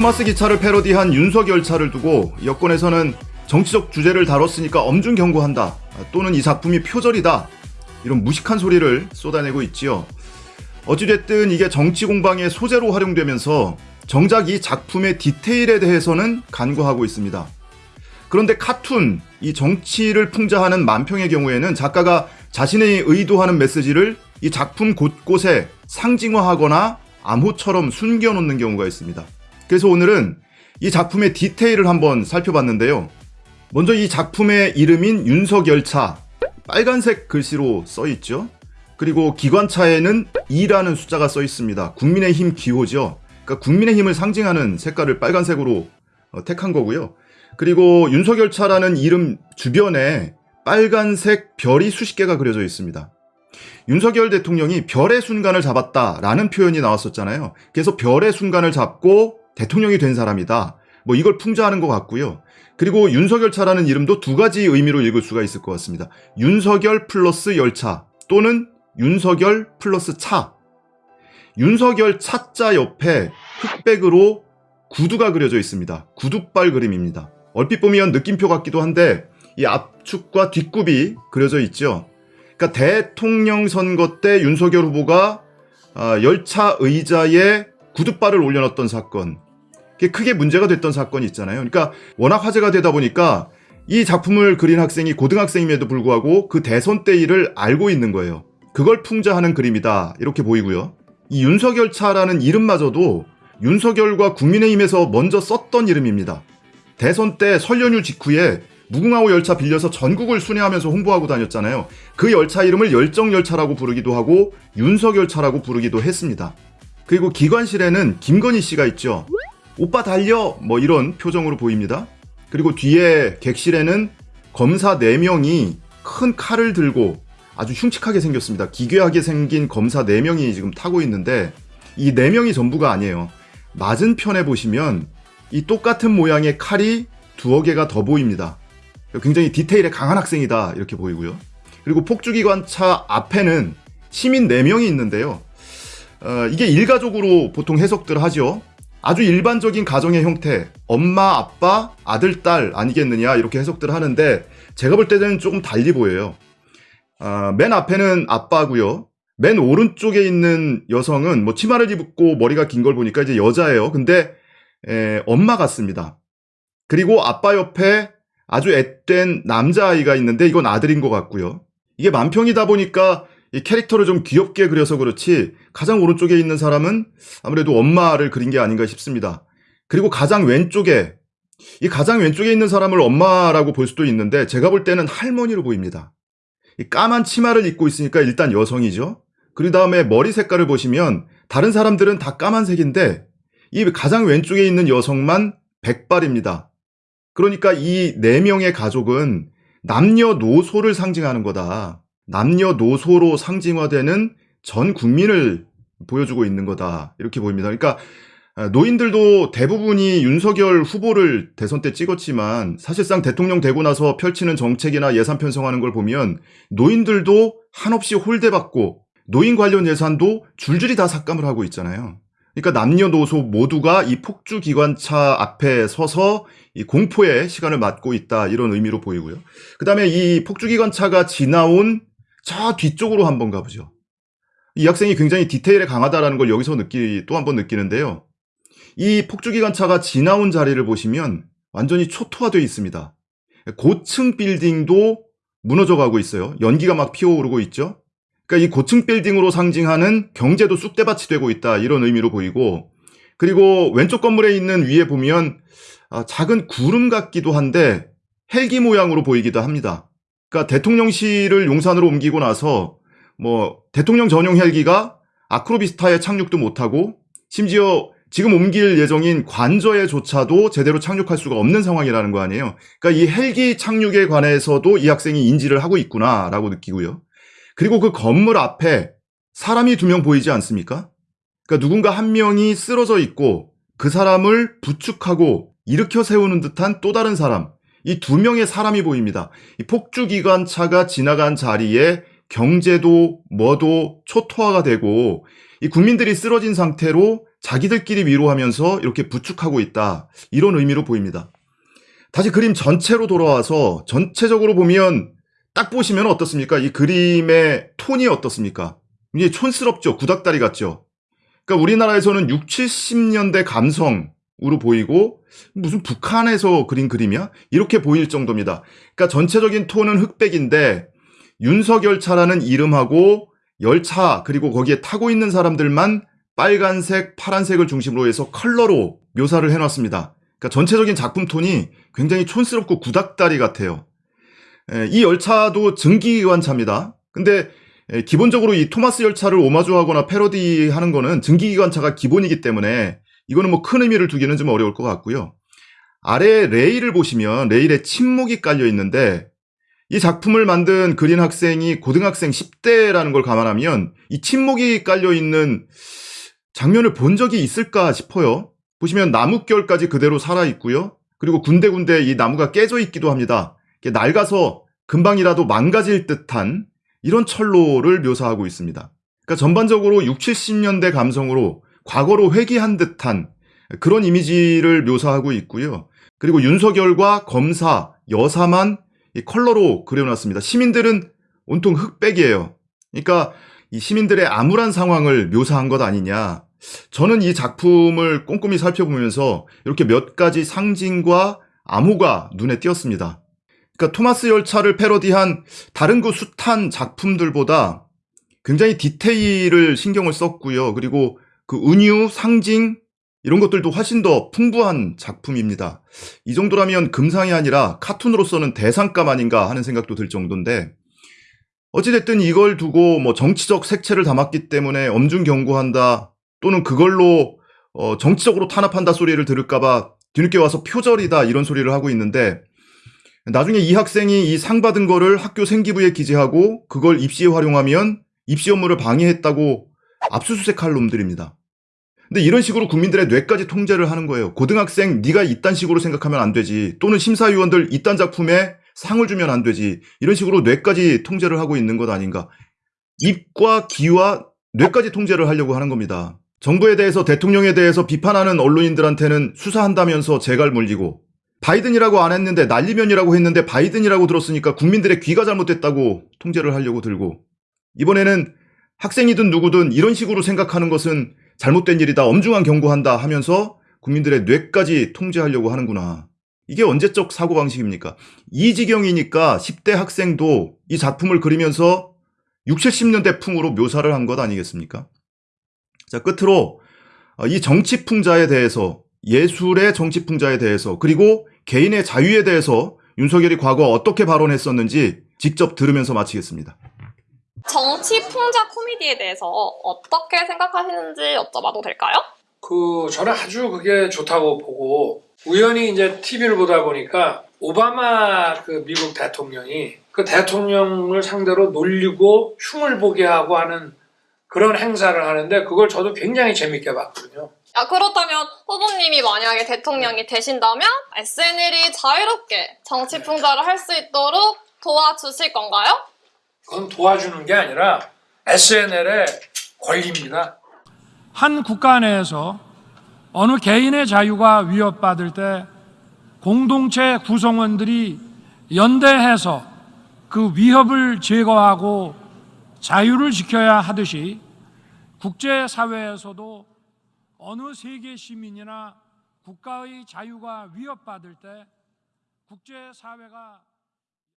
토마스 기차를 패러디한 윤석열 차를 두고 여권에서는 정치적 주제를 다뤘으니까 엄중 경고한다 또는 이 작품이 표절이다 이런 무식한 소리를 쏟아내고 있지요. 어찌됐든 이게 정치 공방의 소재로 활용되면서 정작 이 작품의 디테일에 대해서는 간과하고 있습니다. 그런데 카툰, 이 정치를 풍자하는 만평의 경우에는 작가가 자신의 의도하는 메시지를 이 작품 곳곳에 상징화하거나 암호처럼 숨겨놓는 경우가 있습니다. 그래서 오늘은 이 작품의 디테일을 한번 살펴봤는데요. 먼저 이 작품의 이름인 윤석열차, 빨간색 글씨로 써 있죠. 그리고 기관차에는 2라는 숫자가 써 있습니다. 국민의힘 기호죠. 그러니까 국민의힘을 상징하는 색깔을 빨간색으로 어, 택한 거고요. 그리고 윤석열차라는 이름 주변에 빨간색 별이 수십 개가 그려져 있습니다. 윤석열 대통령이 별의 순간을 잡았다라는 표현이 나왔었잖아요. 그래서 별의 순간을 잡고 대통령이 된 사람이다. 뭐 이걸 풍자하는 것 같고요. 그리고 윤석열 차라는 이름도 두 가지 의미로 읽을 수가 있을 것 같습니다. 윤석열 플러스 열차 또는 윤석열 플러스 차. 윤석열 차자 옆에 흑백으로 구두가 그려져 있습니다. 구두발 그림입니다. 얼핏 보면 느낌표 같기도 한데 이 앞축과 뒷굽이 그려져 있죠. 그러니까 대통령 선거 때 윤석열 후보가 아, 열차 의자에 구두발을 올려놨던 사건. 그게 크게 문제가 됐던 사건이 있잖아요. 그러니까 워낙 화제가 되다 보니까 이 작품을 그린 학생이 고등학생임에도 불구하고 그 대선 때 일을 알고 있는 거예요. 그걸 풍자하는 그림이다. 이렇게 보이고요. 이 윤석열 차라는 이름마저도 윤석열과 국민의힘에서 먼저 썼던 이름입니다. 대선 때 설 연휴 직후에 무궁화호 열차 빌려서 전국을 순회하면서 홍보하고 다녔잖아요. 그 열차 이름을 열정열차라고 부르기도 하고 윤석열차라고 부르기도 했습니다. 그리고 기관실에는 김건희 씨가 있죠. 오빠 달려! 뭐 이런 표정으로 보입니다. 그리고 뒤에 객실에는 검사 4명이 큰 칼을 들고 아주 흉측하게 생겼습니다. 기괴하게 생긴 검사 4명이 지금 타고 있는데 이 4명이 전부가 아니에요. 맞은편에 보시면 이 똑같은 모양의 칼이 두어 개가 더 보입니다. 굉장히 디테일에 강한 학생이다 이렇게 보이고요. 그리고 폭주기관차 앞에는 시민 4명이 있는데요. 어, 이게 일가족으로 보통 해석들 하죠. 아주 일반적인 가정의 형태, 엄마, 아빠, 아들, 딸 아니겠느냐 이렇게 해석들 하는데 제가 볼 때는 조금 달리 보여요. 어, 맨 앞에는 아빠고요. 맨 오른쪽에 있는 여성은 뭐 치마를 입고 머리가 긴 걸 보니까 이제 여자예요. 근데 에, 엄마 같습니다. 그리고 아빠 옆에 아주 앳된 남자아이가 있는데 이건 아들인 것 같고요. 이게 만평이다 보니까 이 캐릭터를 좀 귀엽게 그려서 그렇지 가장 오른쪽에 있는 사람은 아무래도 엄마를 그린 게 아닌가 싶습니다. 그리고 가장 왼쪽에 이 가장 왼쪽에 있는 사람을 엄마라고 볼 수도 있는데 제가 볼 때는 할머니로 보입니다. 이 까만 치마를 입고 있으니까 일단 여성이죠. 그 다음에 머리 색깔을 보시면 다른 사람들은 다 까만색인데 이 가장 왼쪽에 있는 여성만 백발입니다. 그러니까 이 네 명의 가족은 남녀노소를 상징하는 거다. 남녀노소로 상징화되는 전 국민을 보여주고 있는 거다. 이렇게 보입니다. 그러니까 노인들도 대부분이 윤석열 후보를 대선 때 찍었지만 사실상 대통령 되고 나서 펼치는 정책이나 예산 편성하는 걸 보면 노인들도 한없이 홀대받고 노인 관련 예산도 줄줄이 다 삭감을 하고 있잖아요. 그러니까 남녀노소 모두가 이 폭주 기관차 앞에 서서 이 공포의 시간을 맞고 있다 이런 의미로 보이고요. 그 다음에 이 폭주 기관차가 지나온 저 뒤쪽으로 한번 가보죠. 이 학생이 굉장히 디테일에 강하다라는 걸 여기서 느끼 또 한번 느끼는데요. 이 폭주 기관차가 지나온 자리를 보시면 완전히 초토화되어 있습니다. 고층 빌딩도 무너져 가고 있어요. 연기가 막 피어오르고 있죠. 그러니까 이 고층 빌딩으로 상징하는 경제도 쑥대밭이 되고 있다 이런 의미로 보이고 그리고 왼쪽 건물에 있는 위에 보면 아, 작은 구름 같기도 한데 헬기 모양으로 보이기도 합니다. 그러니까 대통령실을 용산으로 옮기고 나서 뭐 대통령 전용 헬기가 아크로비스타에 착륙도 못하고 심지어 지금 옮길 예정인 관저에조차도 제대로 착륙할 수가 없는 상황이라는 거 아니에요. 그러니까 이 헬기 착륙에 관해서도 이 학생이 인지를 하고 있구나라고 느끼고요. 그리고 그 건물 앞에 사람이 두 명 보이지 않습니까? 그러니까 누군가 한 명이 쓰러져 있고 그 사람을 부축하고 일으켜 세우는 듯한 또 다른 사람. 이 두 명의 사람이 보입니다. 이 폭주기관차가 지나간 자리에 경제도 뭐도 초토화가 되고 이 국민들이 쓰러진 상태로 자기들끼리 위로하면서 이렇게 부축하고 있다. 이런 의미로 보입니다. 다시 그림 전체로 돌아와서 전체적으로 보면 딱 보시면 어떻습니까? 이 그림의 톤이 어떻습니까? 이게 촌스럽죠. 구닥다리 같죠. 그러니까 우리나라에서는 6, 70년대 감성 으로 보이고 무슨 북한에서 그린 그림이야? 이렇게 보일 정도입니다. 그러니까 전체적인 톤은 흑백인데 윤석열차라는 이름하고 열차 그리고 거기에 타고 있는 사람들만 빨간색, 파란색을 중심으로 해서 컬러로 묘사를 해놨습니다. 그러니까 전체적인 작품 톤이 굉장히 촌스럽고 구닥다리 같아요. 에, 이 열차도 증기기관차입니다. 근데 에, 기본적으로 이 토마스 열차를 오마주하거나 패러디하는 거는 증기기관차가 기본이기 때문에 이거는 뭐 큰 의미를 두기는 좀 어려울 것 같고요. 아래 레일을 보시면 레일에 침묵이 깔려 있는데 이 작품을 만든 그린 학생이 고등학생 10대라는 걸 감안하면 이 침묵이 깔려 있는 장면을 본 적이 있을까 싶어요. 보시면 나뭇결까지 그대로 살아 있고요. 그리고 군데군데 이 나무가 깨져 있기도 합니다. 낡아서 금방이라도 망가질 듯한 이런 철로를 묘사하고 있습니다. 그러니까 전반적으로 6, 70년대 감성으로 과거로 회귀한 듯한 그런 이미지를 묘사하고 있고요. 그리고 윤석열과 검사, 여사만 이 컬러로 그려놨습니다. 시민들은 온통 흑백이에요. 그러니까 이 시민들의 암울한 상황을 묘사한 것 아니냐. 저는 이 작품을 꼼꼼히 살펴보면서 이렇게 몇 가지 상징과 암호가 눈에 띄었습니다. 그러니까 토마스 열차를 패러디한 다른 그 숱한 작품들보다 굉장히 디테일을 신경을 썼고요. 그리고 그 은유, 상징 이런 것들도 훨씬 더 풍부한 작품입니다. 이 정도라면 금상이 아니라 카툰으로서는 대상감 아닌가 하는 생각도 들 정도인데 어찌됐든 이걸 두고 뭐 정치적 색채를 담았기 때문에 엄중 경고한다 또는 그걸로 어 정치적으로 탄압한다 소리를 들을까봐 뒤늦게 와서 표절이다 이런 소리를 하고 있는데 나중에 이 학생이 이 상 받은 거를 학교 생기부에 기재하고 그걸 입시에 활용하면 입시 업무를 방해했다고 압수수색할 놈들입니다. 근데 이런 식으로 국민들의 뇌까지 통제를 하는 거예요. 고등학생 네가 이딴 식으로 생각하면 안 되지. 또는 심사위원들 이딴 작품에 상을 주면 안 되지. 이런 식으로 뇌까지 통제를 하고 있는 것 아닌가. 입과 귀와 뇌까지 통제를 하려고 하는 겁니다. 정부에 대해서 대통령에 대해서 비판하는 언론인들한테는 수사한다면서 재갈 물리고 바이든이라고 안 했는데 난리면이라고 했는데 바이든이라고 들었으니까 국민들의 귀가 잘못됐다고 통제를 하려고 들고 이번에는 학생이든 누구든 이런 식으로 생각하는 것은 잘못된 일이다, 엄중한 경고한다 하면서 국민들의 뇌까지 통제하려고 하는구나. 이게 언제적 사고방식입니까? 이 지경이니까 10대 학생도 이 작품을 그리면서 60, 70년대 풍으로 묘사를 한 것 아니겠습니까? 자, 끝으로 어, 이 정치풍자에 대해서, 예술의 정치풍자에 대해서, 그리고 개인의 자유에 대해서 윤석열이 과거 어떻게 발언했었는지 직접 들으면서 마치겠습니다. 정치 풍자 코미디에 대해서 어떻게 생각하시는지 여쭤봐도 될까요? 그 저는 아주 그게 좋다고 보고 우연히 이제 TV를 보다 보니까 오바마 그 미국 대통령이 그 대통령을 상대로 놀리고 흉을 보게 하고 하는 그런 행사를 하는데 그걸 저도 굉장히 재밌게 봤거든요. 아, 그렇다면 후보님이 만약에 대통령이 되신다면 SNL이 자유롭게 정치 풍자를 할 수 있도록 도와주실 건가요? 그건 도와주는 게 아니라 SNL의 권리입니다. 한 국가 내에서 어느 개인의 자유가 위협받을 때 공동체 구성원들이 연대해서 그 위협을 제거하고 자유를 지켜야 하듯이 국제사회에서도 어느 세계 시민이나 국가의 자유가 위협받을 때 국제사회가